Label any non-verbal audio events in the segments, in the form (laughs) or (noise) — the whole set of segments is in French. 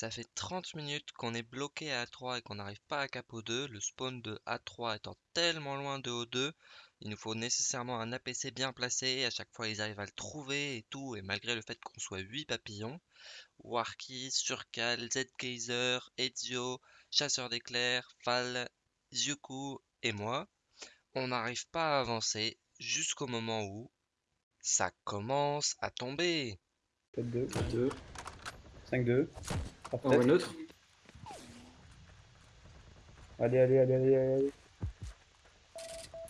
Ça fait 30 minutes qu'on est bloqué à A3 et qu'on n'arrive pas à cap O2. Le spawn de A3 étant tellement loin de O2, il nous faut nécessairement un APC bien placé. À chaque fois, ils arrivent à le trouver et tout. Et malgré le fait qu'on soit 8 papillons, Warki, Surcal, Zgeyser, Ezio, Chasseur d'éclairs, Fall, Zyuku et moi, on n'arrive pas à avancer jusqu'au moment où ça commence à tomber. Peut-être 2. 2. 5-2. On voit neutre. Allez, allez, allez, allez, allez.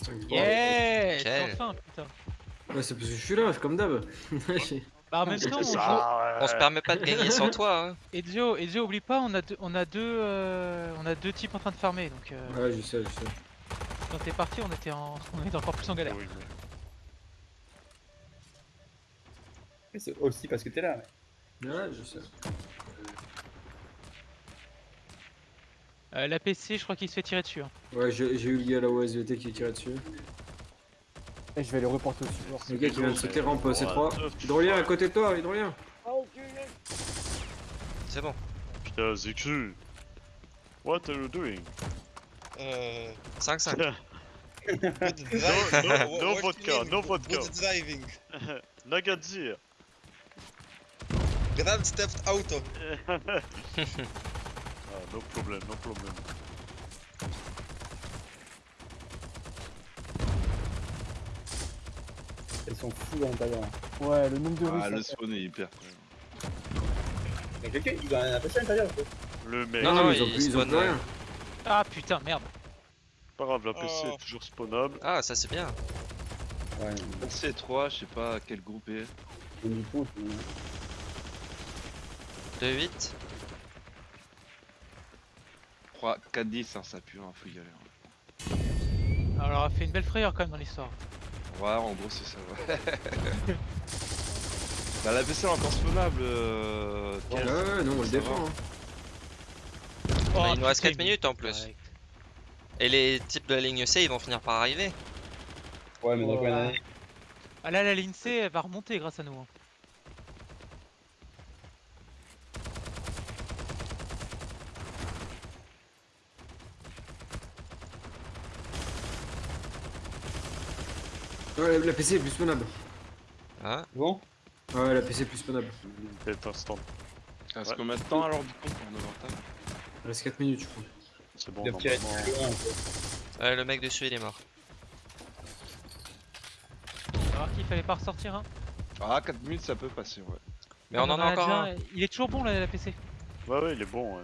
5 3. Yeah Quel- Enfin, putain. Ouais, c'est parce que je suis là, comme d'hab. (laughs) Bah en même temps, on joue... On se permet pas de gagner sans (laughs) toi. Hein. Ezio, Ezio, oublie pas, on a deux, on a deux, euh, on a deux types en train de farmer, donc euh, ouais, je sais, je sais. quand t'es parti, on était en, (laughs) on était encore plus en galère. Oui, C'est aussi parce que t'es là. Ouais, je sais. Euh, la PC, je crois qu'il se fait tirer dessus. hein. Ouais, j'ai eu le gars à la OSVT qui tirait dessus. Et je vais les reporter au support. Le gars qui vient de sauter rampe euh, C3. neuf, Hydrolien à côté de toi, Hydrolien. C'est bon. Putain, Zixu. What are you doing? Uh, 5-5. good No, no, no vodka, no vodka. Good driving? (laughs) Nagadzir. Grand Theft Auto. (laughs) no problem, no problem. Ils sont fous à l'intérieur. Ouais, le nombre de Ah, Russes. le là. spawn est hyper. Il y a quelqu'un qui doit APC à l'intérieur. quoi. Le mec, Non, Non, mais ils ont plus, ils ont spawn, plus rien. Ah putain, merde. pas grave, la PC Oh. est toujours spawnable. Ah, ça c'est bien. Ouais, C3, je sais pas quel groupe est. on y compte. mais- 2-8. 3, 4, 10, hein, ça pue, hein, faut y aller. hein. Alors, on a fait une belle frayeur quand même dans l'histoire. Ouais, en gros, c'est ça, ouais. (laughs) bah, la est encore spawnable. Euh... Ouais, ouais, non, on le défend. hein. Bah, il nous reste putain, 4 minutes en plus. Et les types de la ligne C, ils vont finir par arriver. Ouais, mais donc, Ouais. ouais, Ah là, la ligne C, elle va remonter grâce à nous. hein. Ouais, la PC est plus spawnable. Hein Bon, Ouais, la PC est plus spawnable. Peut-être instant. Reste Ouais. combien de temps alors du coup pour nos avantages Il reste 4 minutes, je crois. C'est bon, normalement. Ouais, le mec dessus, il est mort. Alors qu'il fallait pas ressortir. Hein. Ah, 4 minutes ça peut passer, ouais. Mais on en a encore un. Il est toujours bon là, la PC. Ouais, ouais, il est bon. Ouais.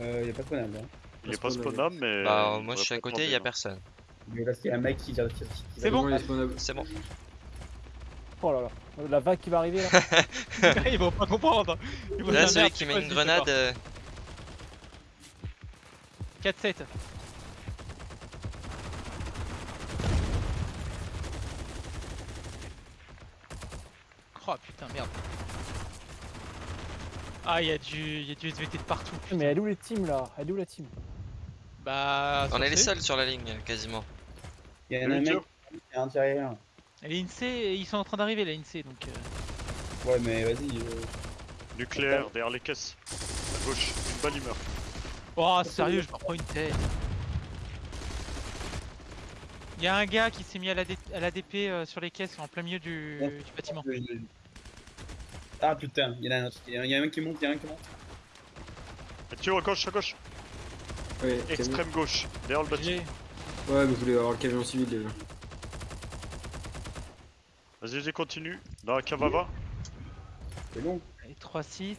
Euh, il y a pas de spawnable. Hein. Il est Pas spawnable. mais. Bah, il moi je suis à côté, il y a demander, personne. Mais là, a un mec qui qui- qui- qui- C'est bon. C'est bon. Oh là là. La vague qui va arriver là. (laughs) Ils vont pas comprendre. Ils vont Là, celui qui c'est met une grenade. euh, 4-7. Oh putain, merde. Ah, il y a du, y a du SVT de partout. putain. Mais elle est où les teams là? Elle est où la team? Bah, On est les seuls sur la ligne, quasiment. Il y a un mec qui est intérieur. L'INSEE, ils sont en train d'arriver, la INSEE, donc. euh, Ouais, mais vas-y. euh, Nucléaire, derrière les caisses. À gauche, une balle, il meurt. Oh, sérieux, je me reprends une tête. Il y a un gars qui s'est mis à la, D- à la DP euh, sur les caisses en plein milieu du, bâtiment. euh, Ah putain, il y en a un autre. Il y a un- qui monte, il y a un qui monte. Et tire à gauche, à gauche. Extrême gauche, derrière le bâtiment. Ouais, mais vous voulez avoir le camion civil déjà. Vas-y, vas-y, continue. Dans la cave à vin. C'est long. Allez, 3-6.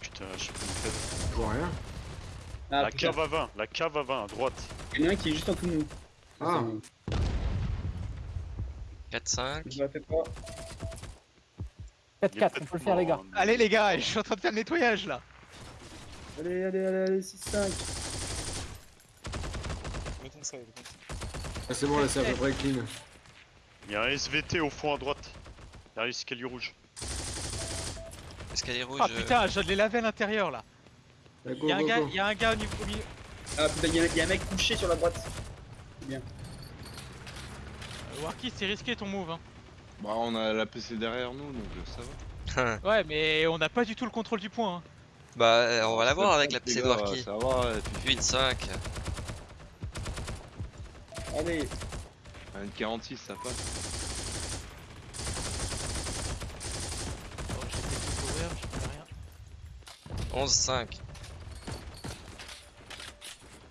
Putain, je suis pas tête. Je vois rien. Ah, La putain, cave à vin, la cave à vin à droite. il y en a un qui est juste en dessous de nous. Ah. Ça, 4-5. Je la fais pas. 4-4, on peut le faire les gars. Allez les gars, je suis en train de faire le nettoyage là. Allez, allez, allez, allez, 6-5. Ah c'est bon là c'est à peu près clean. Il y a un SVT au fond à droite. Derrière l'escalier rouge. Escalier ah, rouge. Ah putain euh, je l'ai lavé à l'intérieur là. Il, y a un. Gars, au niveau milieu. Ah putain il y, a, il y, a un mec couché sur la droite. Bien. Euh, c'est risqué ton move hein. Bah on a la PC derrière nous donc euh, ça va. Hein. ouais mais on n'a pas du tout le contrôle du point. Hein. Bah on va l'avoir avec la PC de Warki. 8-5. Allez, un 46 ça passe. Oh, j'ai fait tout couvert, je fais rien. 11, 5.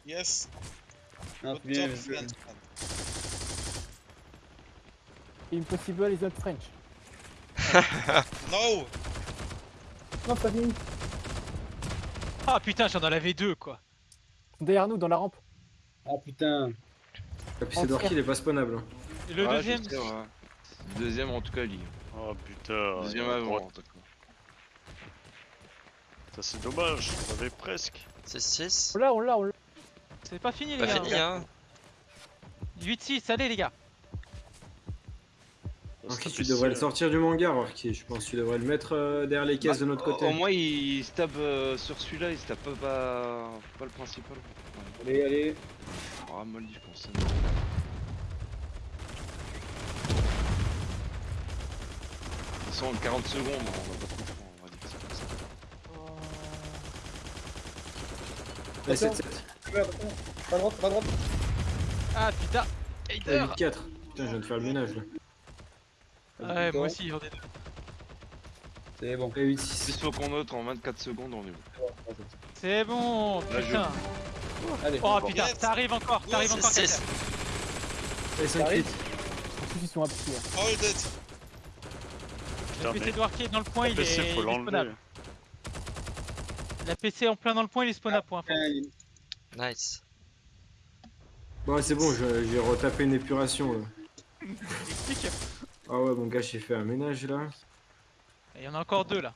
Yes. non, bien. man. Impossible is not French. (laughs) No. Non, pas fini. Ah putain, j'en avais deux quoi. Derrière nous, dans la rampe. Ah putain. La PC Dwarky, il est pas spawnable. hein. Et le deuxième, sais, ouais. Le deuxième en tout cas, est. Oh putain. Deuxième à avant droite. en tout cas. Ça c'est dommage, on avait presque. 6, 6. On l'a, on l'a, on l'a. c'est pas fini les Pas gars. fini, hein. 8-6, allez les gars. Dwarky, tu devrais le sortir du manga, Dwarky. Je pense que tu devrais le mettre euh, derrière les caisses de notre côté. Au moins, il se tape euh, sur celui-là, il se tape pas, pas, pas le principal. Allez, allez. Ah, mal dit, je pense. Ils sont en 40 secondes, on va pas trop faire, on va dire que c'est comme ça. Eh, 7, 7. Ouais, attention. Pas à droite, pas droite. Ah putain. Hater. 8, 4. Putain, je viens de faire le ménage là. Ouais, moi aussi j'en ai deux. C'est bon. Eh, 8, Plus 6. faut qu'on note en 24 secondes, on est bon. C'est bon, Là, je- putain. Allez. Oh Bon. putain, ça arrive encore, ça arrive Ouais, encore. c'est- Katia. 5, T'arrives 8. En plus, ils sont appuyés. Hold it. Le Putain, PC mais de est dans le point, il est, PC, il est faut spawnable. La PC en plein dans le point, il est spawnable pour info. Putain, il- Nice. Bon, c'est bon, j'ai retapé une épuration là. (laughs) Explique. Ah ouais, mon gars, j'ai fait un ménage là. Il y en a encore deux là.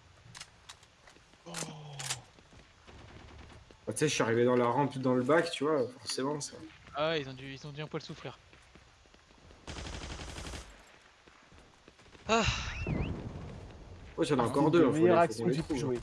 Bah, tu sais, je suis arrivé dans la rampe, dans le bac, tu vois, forcément ça. Ah ouais, ils ont dû, ils ont dû un poil souffrir. Oh, j'en ai encore deux, hein, faut les- faut les jouer.